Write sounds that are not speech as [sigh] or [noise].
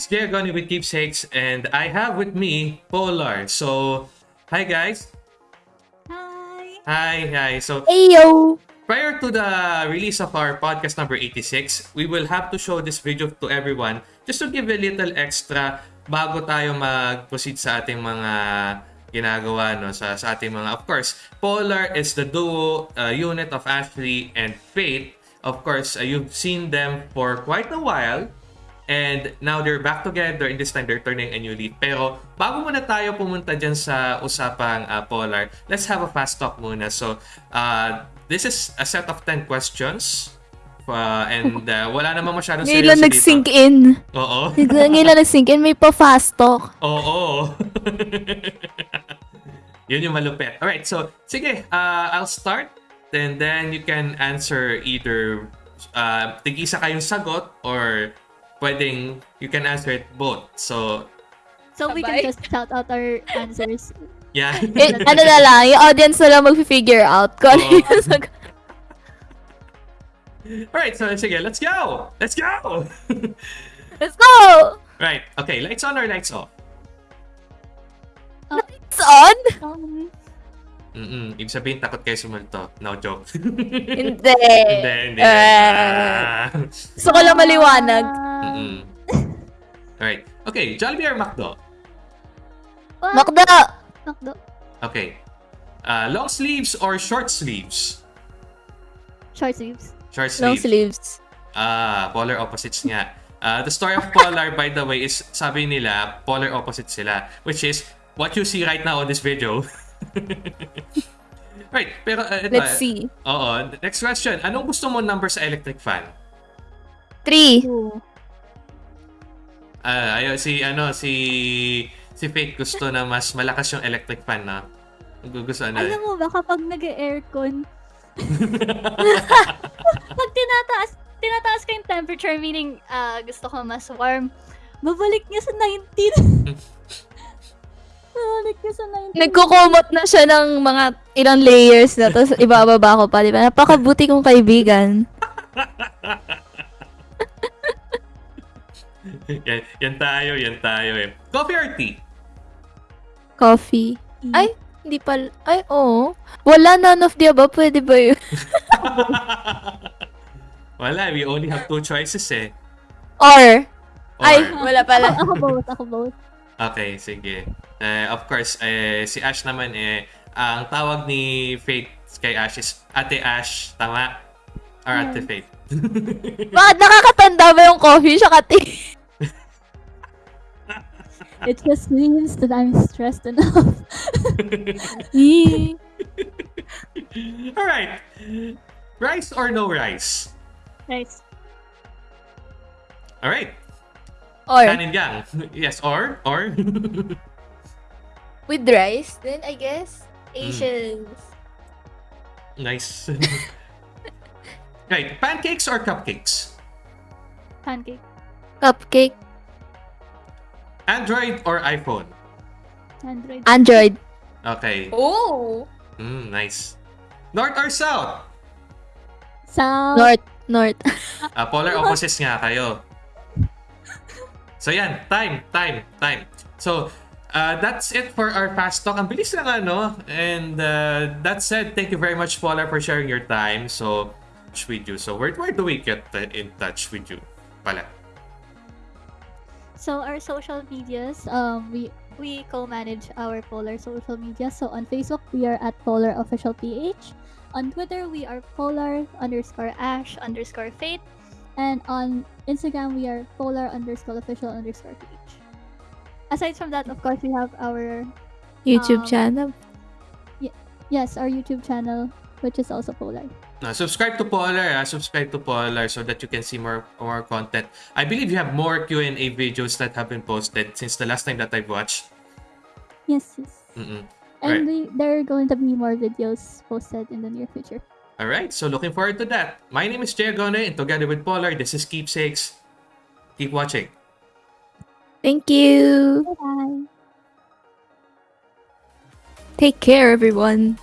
guys, Diagoni with Keepsakes, and I have with me Polar. So, hi guys. Hi. Hi, hi. So, Ayo! prior to the release of our podcast number 86, we will have to show this video to everyone just to give a little extra bago tayo mag-proceed sa ating mga ginagawa no sa, sa ating mga of course Polar is the duo uh, unit of Ashley and Faith of course uh, you've seen them for quite a while and now they're back together and this time they're turning a new leaf pero bago muna tayo pumunta dyan sa usapang uh, Polar let's have a fast talk muna so uh, this is a set of 10 questions uh, and uh, [laughs] wala namang masyadong Ngayon lang seryoso nag-sink dito. in. Oo. [laughs] Ngayon nag-sink in. May pa-fast talk. Oo. [laughs] Yun yung malupit. Alright, so sige, uh, I'll start and then you can answer either uh, tig-isa kayong sagot or pwedeng you can answer it both. So, So we can just shout out our answers. yeah. [laughs] Eh, ano na lang, yung audience na lang mag-figure out kung ano Oo. yung sagot. [laughs] Alright, so sige, let's go! Let's go! [laughs] Let's go! right, okay, lights on or lights off? It's on? Um, Mm-mm. Ibig sabihin, takot kayo sumulto. No joke. Hindi. [laughs] hindi, hindi. Ah. gusto ko lang maliwanag. uh, Mm-mm. Alright. Okay, Jollibee or McDo? what? Makda! Makdo. Okay. Uh, long sleeves or short sleeves? Short sleeves. Short Long sleeves. sleeves. Ah, polar opposites nga. Uh, the story of polar, by the way, is sabi nila, polar opposites sila. Which is what you see right now on this video. [laughs] [laughs] right, pero uh, ito, Let's see. Oo. Next question. Anong gusto mo number sa electric fan? Three. Ah, ayo si ano si si Fake gusto na mas malakas yung electric fan na. Gusto ano? Alam mo ba kapag nag-aircon, [laughs] pag tinataas, tinataas ko yung temperature, meaning ah, gusto ko mas warm, babalik niya sa 19. [laughs] babalik niya sa 19. Nagkukumot na siya ng mga ilang layers na tapos ibababa ko pa, di ba? Napakabuti kong kaibigan. yan, yan tayo, yan tayo eh. Coffee or tea? Coffee. Ay, hindi pa. Ay, oo. Wala none of the above. Pwede ba yun? [laughs] Wala, we only have two choices eh. Or. Or, Ay, wala pala. Ako both, ako both. Okay, sige. Eh, of course, eh, si Ash naman eh, ang tawag ni Faith kay Ash is Ate Ash, tama? Or Ate Yes. Faith? [laughs] Bakit nakakatanda ba yung coffee siya kati? [laughs] It just means that I'm stressed enough. [laughs] Alright. Rice or no rice? Nice. Alright. Or, Kanin gang. Yes, or? Or? [laughs] with rice, then I guess, Asians. nice. [laughs] right. Pancakes or cupcakes? Pancake. Cupcake. Android or iPhone? Android. Android. Okay. Oh! Mm, nice. North or south? South. North. North. Ah, polar [laughs] opposites nga kayo. So yan, time, time, time. So, uh, that's it for our fast talk. Ang bilis lang ano. And uh, that said, thank you very much, Polar, for sharing your time. So, with you. So, where, where do we get in touch with you? Pala. So our social medias, um, we we co-manage our Polar social media. So on Facebook, we are at Polar Official PH. On Twitter, we are Polar underscore Ash underscore Fate, and on Instagram, we are Polar underscore Official underscore page. Aside from that, of course, we have our YouTube Um, channel. yes, our YouTube channel, which is also Polar. Uh, subscribe to Polar. ah. subscribe to Polar so that you can see more more content. I believe you have more Q&A videos that have been posted since the last time that I've watched. Yes, yes. Mm-mm. And we, there are going to be more videos posted in the near future. All right, so looking forward to that. My name is Jay Agone, and together with Polar, this is Keepsakes. Keep watching. Thank you. Bye bye. Take care, everyone.